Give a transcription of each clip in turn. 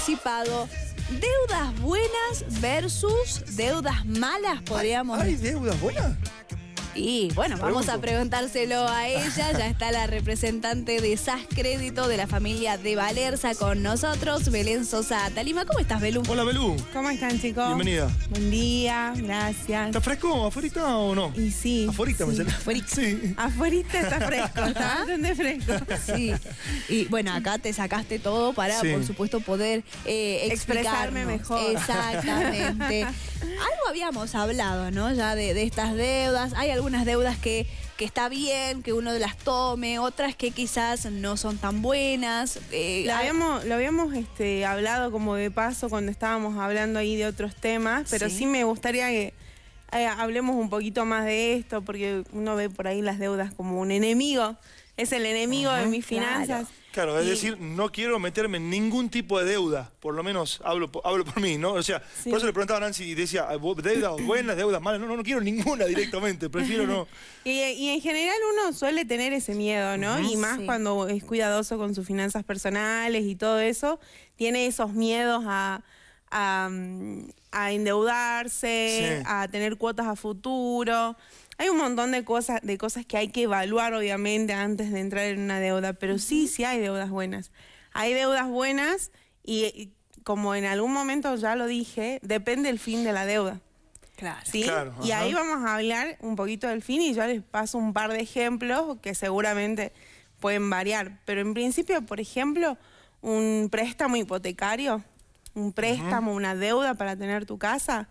anticipado. Deudas buenas versus deudas malas, podríamos ¿Hay deudas buenas? Y bueno, vamos a preguntárselo a ella. Ya está la representante de SAS Crédito de la familia de Valerza con nosotros, Belén Sosa Talima. ¿Cómo estás, Belú? Hola, Belú. ¿Cómo están, chicos? Bienvenida. Buen día, gracias. ¿Está fresco afuera o no? Y sí. Me sí. salió. Afuera. Sí. Afuera está fresco, está bastante fresco. Sí. Y bueno, acá te sacaste todo para, Sí. por supuesto, poder eh, Expresarme mejor. Exactamente. Algo habíamos hablado, ¿no? Ya de, de estas deudas. Hay algunas deudas que, que está bien que uno las tome, otras que quizás no son tan buenas. Eh, Lo habíamos, lo habíamos este, hablado como de paso cuando estábamos hablando ahí de otros temas, pero Sí. sí, me gustaría que eh, hablemos un poquito más de esto, porque uno ve por ahí las deudas como un enemigo. Es el enemigo de mis finanzas. Claro, es Y- decir, no quiero meterme en ningún tipo de deuda, por lo menos hablo, hablo por mí, ¿no? O sea, Sí. por eso le preguntaba a Nancy y decía, "Ah, ¿vos- ¿deudas buenas, deudas malas? No, no, no quiero ninguna directamente, prefiero no. Y, y en general uno suele tener ese miedo, ¿no? Y más Sí. cuando es cuidadoso con sus finanzas personales y todo eso, tiene esos miedos a, a, mm, a endeudarse, Sí. a tener cuotas a futuro. Hay un montón de cosas, de cosas que hay que evaluar, obviamente, antes de entrar en una deuda, pero sí, sí hay deudas buenas. Hay deudas buenas y, y como en algún momento ya lo dije, depende el fin de la deuda. Claro. ¿sí? Claro, y ahí vamos a hablar un poquito del fin y yo les paso un par de ejemplos que seguramente pueden variar. Pero en principio, por ejemplo, un préstamo hipotecario, un préstamo, una deuda para tener tu casa,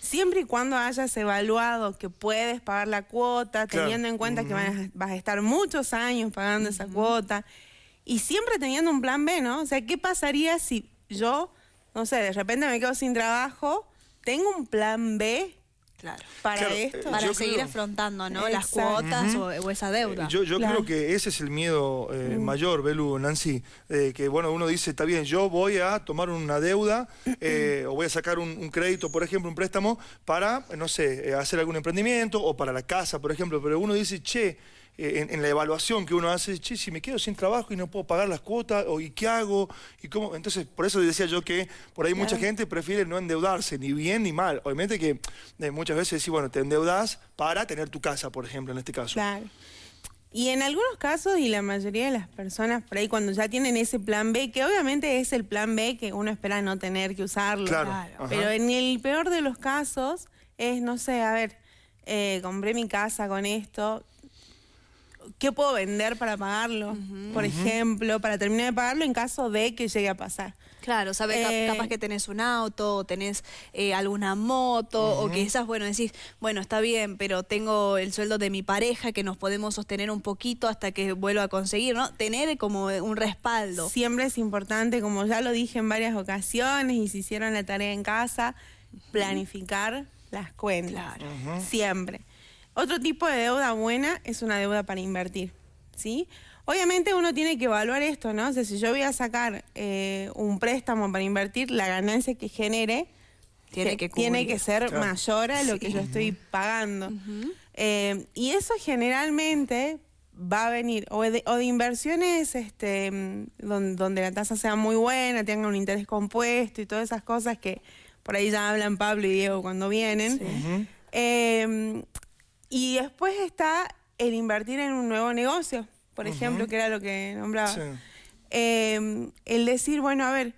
siempre y cuando hayas evaluado que puedes pagar la cuota, Claro. teniendo en cuenta que vas a, vas a estar muchos años pagando esa cuota, y siempre teniendo un plan B, ¿no? O sea, ¿qué pasaría si yo, no sé, de repente me quedo sin trabajo, tengo un plan B Claro. para Claro, esto? eh, Para seguir creo- afrontando, ¿no? Las cuotas o, o esa deuda. Eh, Yo, yo Claro. creo que ese es el miedo eh, mayor, Belu, Nancy, eh, que bueno, uno dice, está bien, yo voy a tomar una deuda eh, o voy a sacar un, un crédito, por ejemplo, un préstamo para, no sé, eh, hacer algún emprendimiento o para la casa, por ejemplo, pero uno dice, che, en, en la evaluación que uno hace, che, si me quedo sin trabajo y no puedo pagar las cuotas, o ¿y qué hago? ¿Y cómo? Entonces, por eso decía yo que por ahí mucha gente prefiere no endeudarse, ni bien ni mal. Obviamente que eh, muchas veces sí, bueno, te endeudas para tener tu casa, por ejemplo, en este caso. Claro. Y en algunos casos, y la mayoría de las personas por ahí cuando ya tienen ese plan B, que obviamente es el plan B que uno espera no tener que usarlo. Claro. Pero en el peor de los casos es, no sé, a ver, eh, compré mi casa con esto, ¿qué puedo vender para pagarlo? Por ejemplo, para terminar de pagarlo en caso de que llegue a pasar. Claro, sabes, Eh, capaz que tenés un auto, o tenés eh, alguna moto, o quizás, bueno, decís, bueno, está bien, pero tengo el sueldo de mi pareja que nos podemos sostener un poquito hasta que vuelva a conseguir, ¿no? Tener como un respaldo. Siempre es importante, como ya lo dije en varias ocasiones y si hicieron la tarea en casa, planificar las cuentas. Claro. Siempre. Otro tipo de deuda buena es una deuda para invertir, ¿sí? Obviamente uno tiene que evaluar esto, ¿no? O sea, si yo voy a sacar eh, un préstamo para invertir, la ganancia que genere Tiene que tiene que ser Claro. mayor a lo que yo estoy pagando. Eh, y eso generalmente va a venir o de, o de inversiones este, donde, donde la tasa sea muy buena, tenga un interés compuesto y todas esas cosas que por ahí ya hablan Pablo y Diego cuando vienen. Eh, y después está el invertir en un nuevo negocio, por ejemplo, que era lo que nombraba. Sí. Eh, el decir, bueno, a ver,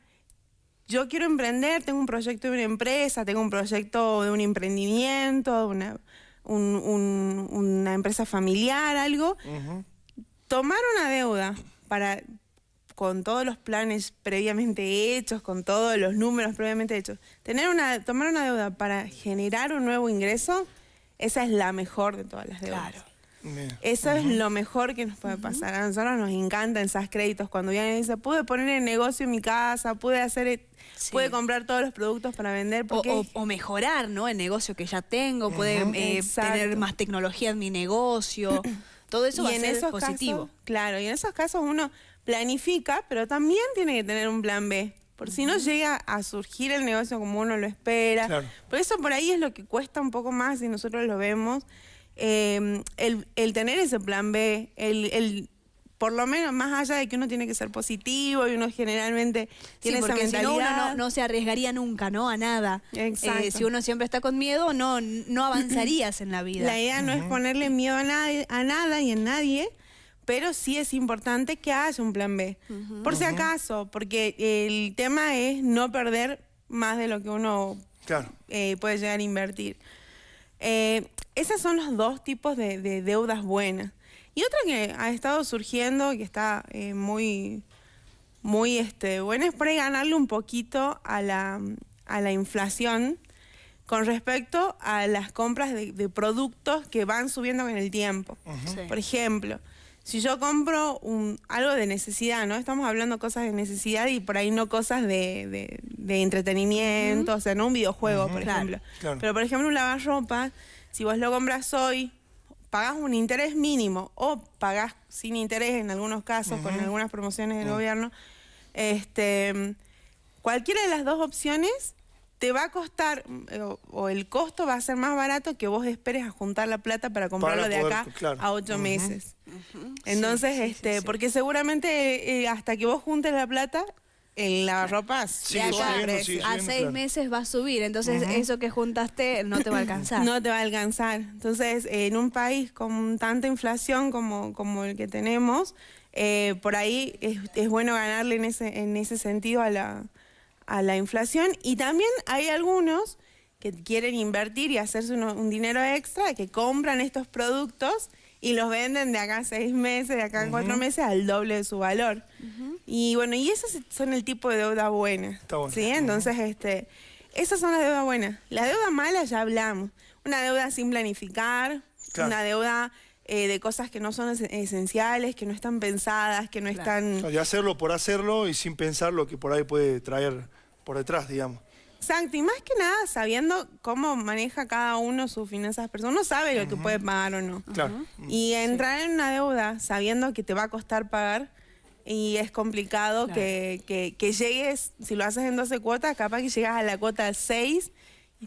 yo quiero emprender, tengo un proyecto de una empresa, tengo un proyecto de un emprendimiento, de una, un- un- una empresa familiar, algo. Tomar una deuda para con todos los planes previamente hechos, con todos los números previamente hechos, tener una, tomar una deuda para generar un nuevo ingreso, esa es la mejor de todas las deudas. Claro. Bien. Eso es lo mejor que nos puede pasar. A nosotros nos encantan esos créditos cuando vienen y dicen, pude poner el negocio en mi casa, pude hacer, e- Sí. pude comprar todos los productos para vender. O, Porque o- o mejorar, ¿no? El negocio que ya tengo, puede eh, tener más tecnología en mi negocio. Todo eso va a ser positivo. casos, claro, y en esos casos uno planifica, pero también tiene que tener un plan B. Por si no llega a surgir el negocio como uno lo espera. Claro. Por eso por ahí es lo que cuesta un poco más y nosotros lo vemos. eh, el, el tener ese plan B, el, el por lo menos más allá de que uno tiene que ser positivo y uno generalmente tiene sí, porque esa si no, mentalidad. uno no, no se arriesgaría nunca, ¿no? A nada. Exacto. Eh, si uno siempre está con miedo, no, no avanzarías en la vida. La idea no es ponerle miedo a, nadie, a nada y en nadie, pero sí es importante que haya un plan B. Por si acaso, porque el tema es no perder más de lo que uno Claro. eh, puede llegar a invertir. Eh, esos son los dos tipos de, de deudas buenas. Y otra que ha estado surgiendo, que está eh, muy, muy este, buena, es por ahí ganarle un poquito a la, a la inflación con respecto a las compras de, de productos que van subiendo con el tiempo. Sí. Por ejemplo, si yo compro un, algo de necesidad, ¿no? Estamos hablando cosas de necesidad y por ahí no cosas de, de- de entretenimiento, o sea, no un videojuego, por ejemplo. claro. Pero, por ejemplo, un lavarropa, si vos lo compras hoy, pagás un interés mínimo o pagás sin interés en algunos casos, con algunas promociones del gobierno, este, cualquiera de las dos opciones te va a costar, o, o el costo va a ser más barato que vos esperes a juntar la plata para comprarlo de poder, acá claro. a ocho Entonces, sí, sí, este, sí. porque seguramente eh, hasta que vos juntes la plata, Sí, acá de subiendo, precio. sí, a seis claro. meses va a subir, entonces eso que juntaste no te va a alcanzar. No te va a alcanzar. Entonces, en un país con tanta inflación como, como el que tenemos, eh, por ahí es, es bueno ganarle en ese, en ese sentido a la, a la inflación. Y también hay algunos que quieren invertir y hacerse uno- un dinero extra, que compran estos productos y los venden de acá a seis meses, de acá a cuatro meses al doble de su valor. Y bueno, y esos son el tipo de deuda buena. Está bueno. ¿sí? Entonces, este, esas son las deudas buenas. La deuda mala ya hablamos. Una deuda sin planificar, Claro. una deuda eh, de cosas que no son es- esenciales, que no están pensadas, que no están... De hacerlo por hacerlo y sin pensar lo que por ahí puede traer por detrás, digamos. Exacto, y más que nada sabiendo cómo maneja cada uno sus finanzas personales. Uno sabe lo que puede pagar o no. Claro. Y entrar en una deuda sabiendo que te va a costar pagar y es complicado Claro. que, que- que llegues, si lo haces en 12 cuotas, capaz que llegas a la cuota 6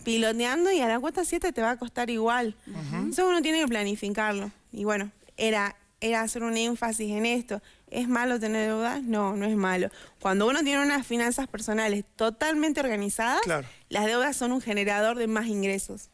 piloteando y a la cuota 7 te va a costar igual. Entonces uno tiene que planificarlo. Y bueno, era, era hacer un énfasis en esto. ¿Es malo tener deudas? No, no es malo. Cuando uno tiene unas finanzas personales totalmente organizadas, Claro. las deudas son un generador de más ingresos.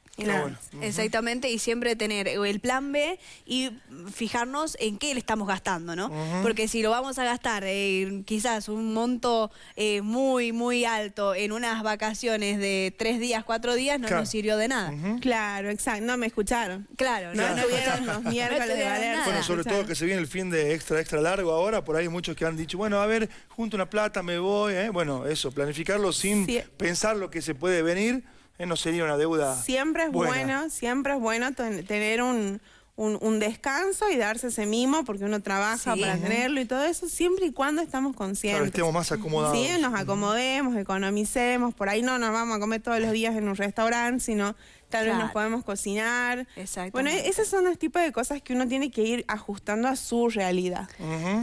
Exactamente, y siempre tener el plan B y fijarnos en qué le estamos gastando, ¿no? Porque si lo vamos a gastar eh, quizás un monto eh, muy, muy alto en unas vacaciones de tres días, cuatro días, no Claro. nos sirvió de nada. Claro, exacto. No me escucharon. Claro, No no, los no miércoles de estuvieron valer. nada. Bueno, sobre todo que se viene el fin de extra, extra largo ahora, por ahí hay muchos que han dicho, bueno, a ver, junto una plata, me voy, ¿eh? bueno, eso, planificarlo sin Sí. pensar lo que se puede venir. No sería una deuda Siempre es buena. bueno, siempre es bueno ten- tener un, un- un descanso y darse ese mimo porque uno trabaja Sí. para tenerlo y todo eso, siempre y cuando estamos Claro, conscientes. estemos más acomodados. Sí, nos acomodemos, economicemos, por ahí no nos vamos a comer todos los días en un restaurante, sino tal vez Claro. nos podemos cocinar. Exactamente. Bueno, esos son los tipos de cosas que uno tiene que ir ajustando a su realidad.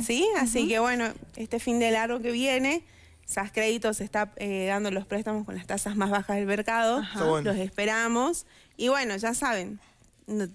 ¿Sí? Así que bueno, este fin de largo que viene, SAS Créditos está eh, dando los préstamos con las tasas más bajas del mercado. Bueno. Los esperamos. Y bueno, ya saben, de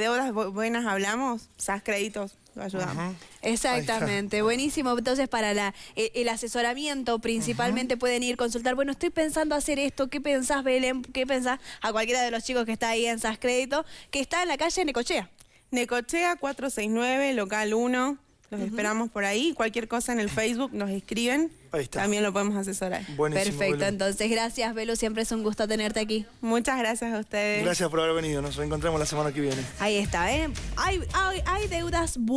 deudas bu- buenas hablamos, SAS Créditos lo ayudamos. Exactamente, buenísimo. Entonces, para la, eh, el asesoramiento, principalmente pueden ir a consultar. Bueno, estoy pensando hacer esto. ¿Qué pensás, Belén? ¿Qué pensás? A cualquiera de los chicos que está ahí en SAS Crédito, que está en la calle Necochea. Necochea 469, local 1. Los esperamos por ahí. Cualquier cosa en el Facebook nos escriben. Ahí está. También lo podemos asesorar. Buenísimo, Perfecto, entonces gracias, Velo. Siempre es un gusto tenerte aquí. Muchas gracias a ustedes. Gracias por haber venido, nos reencontramos la semana que viene. Ahí está, ¿eh? Hay, hay, hay deudas bu-